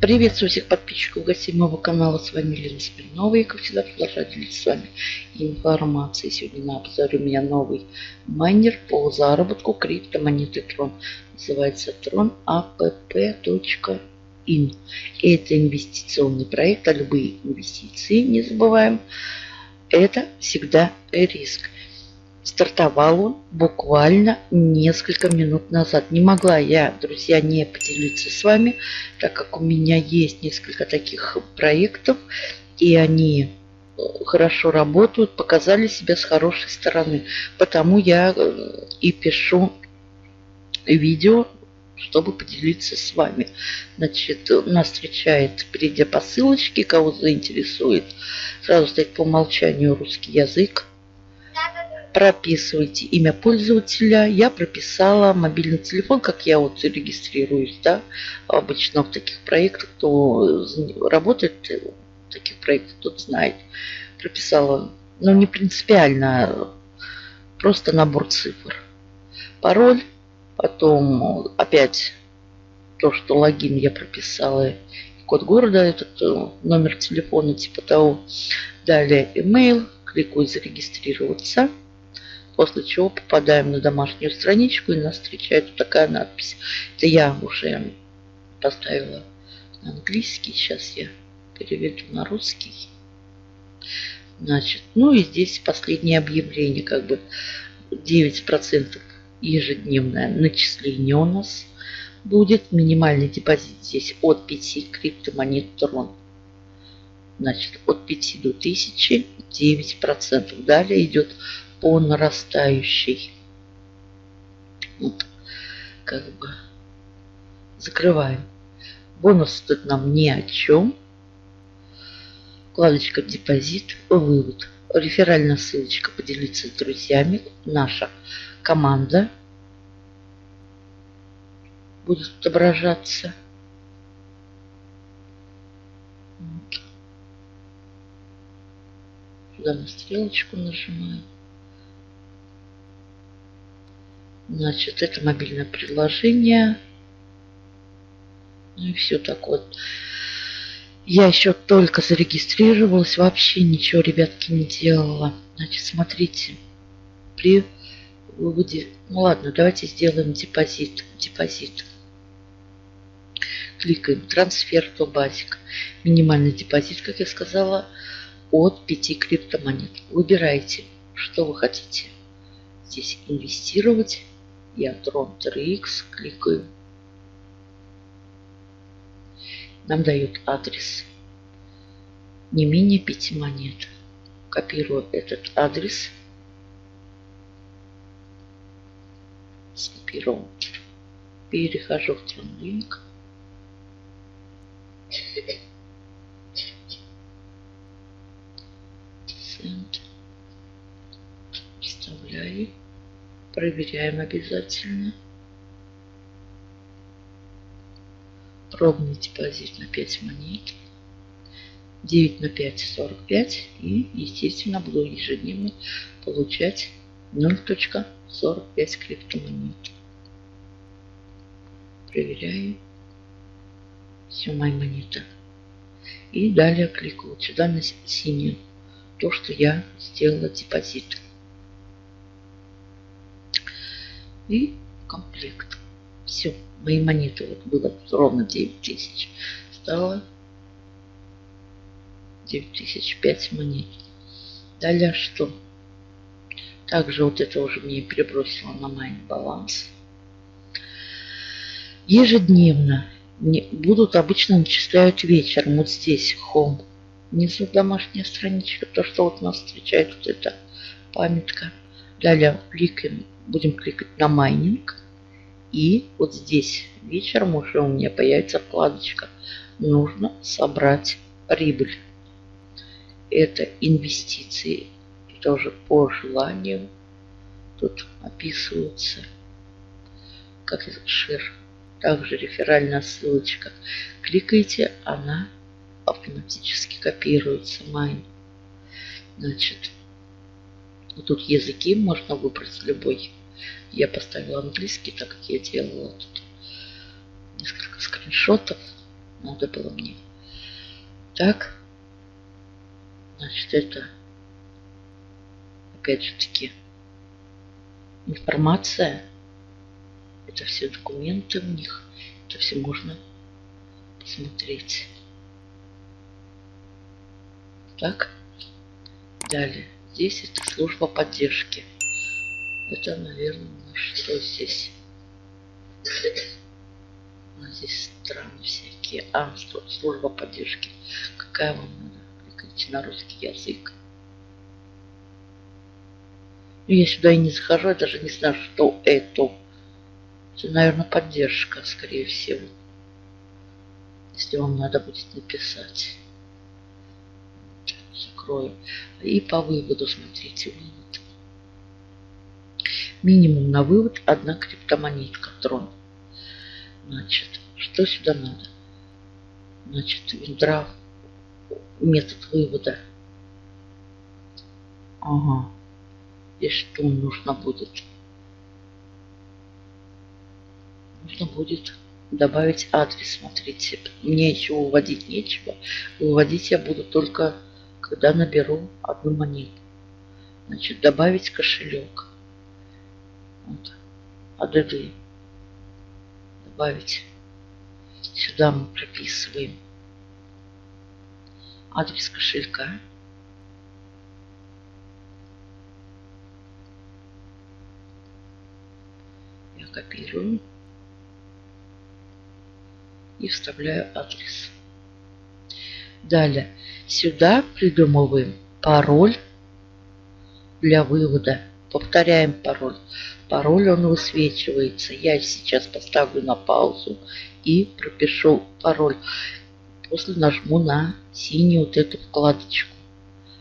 Приветствую всех подписчиков гостей моего канала. С вами Лена Смирнова. И, как всегда, продолжаю делиться с вами информацией. Сегодня на обзоре у меня новый майнер по заработку криптомонеты Tron. Называется Tron app.in. Это инвестиционный проект, а любые инвестиции, не забываем, это всегда риск. Стартовал он буквально несколько минут назад. Не могла я, друзья, не поделиться с вами, так как у меня есть несколько таких проектов, и они э, хорошо работают, показали себя с хорошей стороны. Потому я э, и пишу видео, чтобы поделиться с вами. Значит, нас встречает, перейдя по ссылочке, кого заинтересует, сразу стоит по умолчанию русский язык прописывайте имя пользователя. Я прописала мобильный телефон, как я вот регистрируюсь, да, обычно в таких проектах, кто работает в таких проектах, тот знает. Прописала, но ну, не принципиально, просто набор цифр. Пароль, потом опять то, что логин я прописала, код города, этот э, номер телефона, типа того. Далее email, кликаю зарегистрироваться. После чего попадаем на домашнюю страничку и нас встречает вот такая надпись. Это я уже поставила на английский. Сейчас я переведу на русский. Значит, ну и здесь последнее объявление. Как бы 9% ежедневное начисление у нас будет. Минимальный депозит здесь от 5 криптомонет Tron. Значит, от 5 до 1000 9%. Далее идет по нарастающей. Вот, как бы закрываем. Бонус тут нам ни о чем. Вкладочка депозит, вывод. Реферальная ссылочка поделиться с друзьями. Наша команда будет отображаться. Сюда на стрелочку нажимаем. Значит, это мобильное приложение. Ну и все так вот. Я еще только зарегистрировалась, вообще ничего, ребятки, не делала. Значит, смотрите, при выводе... Ну ладно, давайте сделаем депозит. Депозит. Кликаем трансфер то базик. Минимальный депозит, как я сказала, от 5 криптомонет. Выбирайте, что вы хотите. Здесь инвестировать я Tron 3X кликаю. Нам дают адрес не менее 5 монет. Копирую этот адрес. Скопировал. Перехожу в TronLink. Send. Вставляю. Проверяем обязательно. Пробный депозит на 5 монет. 9 на 5 45 и естественно буду ежедневно получать 0.45 криптомонет. Проверяю. Все, мои монеты. И далее кликаю сюда на синюю. То, что я сделала депозит. И комплект. Все, мои монеты вот было ровно 9 тысяч. Стало 9 тысяч 5 монет. Далее что? Также вот это уже мне перебросило на мой баланс. Ежедневно будут обычно начисляют вечером. Вот здесь home. Внизу домашняя страничка. То, что вот нас встречает вот эта памятка. Далее кликаем будем кликать на майнинг. И вот здесь вечером уже у меня появится вкладочка «Нужно собрать прибыль». Это инвестиции. Тоже по желанию. Тут описываются как шир. Также реферальная ссылочка. Кликайте, она автоматически копируется. Майн. Значит, тут языки можно выбрать любой. Я поставила английский, так как я делала тут несколько скриншотов. Надо было мне. Так. Значит, это опять же таки информация. Это все документы у них. Это все можно посмотреть. Так. Далее. Здесь это служба поддержки. Это, наверное, что здесь? А здесь страны всякие. А, служба поддержки. Какая вам надо? Кликайте на русский язык. Ну, я сюда и не захожу, я даже не знаю, что это. Это, наверное, поддержка, скорее всего. Если вам надо будет написать. Закрою. И по выводу, смотрите, вывод. Минимум на вывод одна криптомонетка трон. Значит, что сюда надо? Значит, виндрав, метод вывода. Ага. И что нужно будет? Нужно будет добавить адрес. Смотрите, мне еще выводить нечего. Выводить я буду только, когда наберу одну монету. Значит, добавить кошелек. Вот. ADD добавить. Сюда мы прописываем адрес кошелька. Я копирую и вставляю адрес. Далее сюда придумываем пароль для вывода. Повторяем пароль. Пароль он высвечивается. Я сейчас поставлю на паузу и пропишу пароль. После нажму на синюю вот эту вкладочку.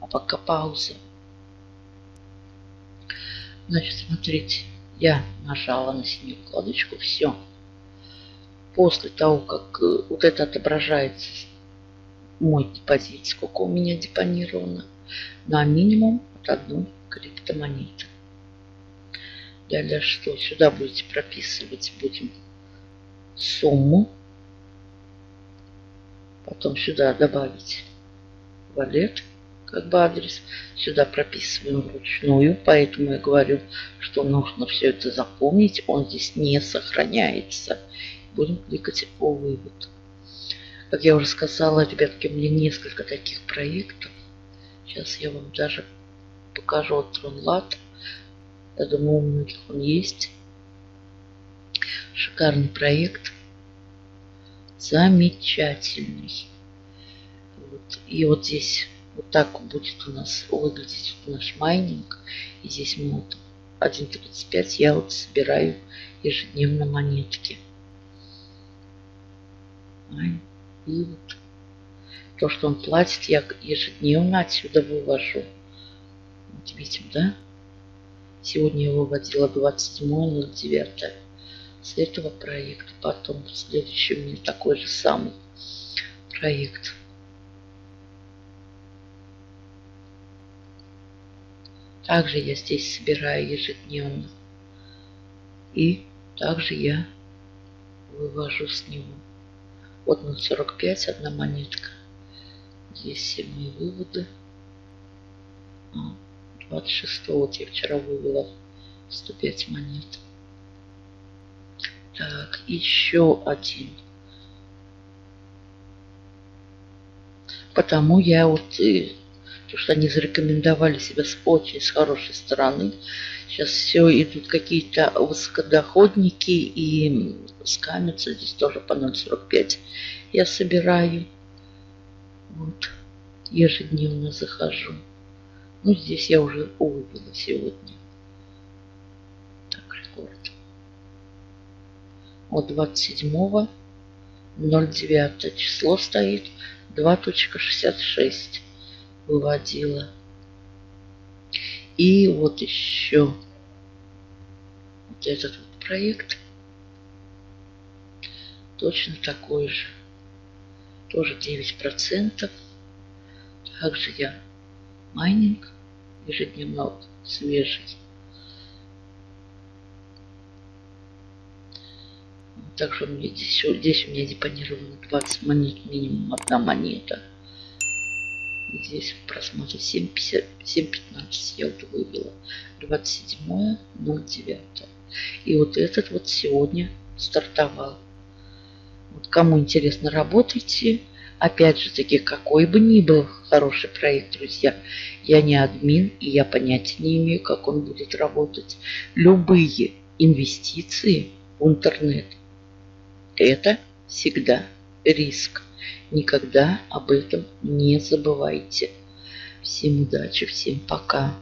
А пока пауза. Значит, смотрите, я нажала на синюю вкладочку. Все. После того, как э, вот это отображается мой депозит, сколько у меня депонировано, на минимум от одной криптомонеты. Далее что? Сюда будете прописывать будем сумму. Потом сюда добавить валет, как бы адрес. Сюда прописываем вручную, поэтому я говорю, что нужно все это запомнить. Он здесь не сохраняется. Будем кликать по вывод. Как я уже сказала, ребятки, у меня несколько таких проектов. Сейчас я вам даже покажу от Тронлат. Я думаю, у многих он есть. Шикарный проект. Замечательный. Вот. И вот здесь вот так будет у нас выглядеть наш майнинг. И здесь мы вот 1.35 я вот собираю ежедневно монетки. И вот то, что он платит, я ежедневно отсюда вывожу. Вот видим, да? Сегодня я выводила 27.09 с этого проекта. Потом следующий у меня такой же самый проект. Также я здесь собираю ежедневно. И также я вывожу с него. Вот 0,45 одна монетка. Здесь все мои выводы. А. 26 вот я вчера вывела 105 монет. Так, еще один. Потому я вот, и, потому что они зарекомендовали себя с очень с хорошей стороны. Сейчас все идут какие-то высокодоходники и скамятся. Здесь тоже по 0,45 я собираю. Вот, ежедневно захожу. Ну, здесь я уже вывела сегодня. Так, рекорд. От 27 09 число стоит 2.66 выводила. И вот еще вот этот вот проект точно такой же. Тоже 9%. Также я майнинг ежедневно свежий. Вот также у меня здесь, здесь у меня депонировано 20 монет, минимум одна монета. И здесь в просмотре 7.15 я вот вывела. 27.09. И вот этот вот сегодня стартовал. Вот кому интересно, работайте. Опять же таки, какой бы ни был хороший проект, друзья, я не админ, и я понятия не имею, как он будет работать. Любые инвестиции в интернет – это всегда риск. Никогда об этом не забывайте. Всем удачи, всем пока.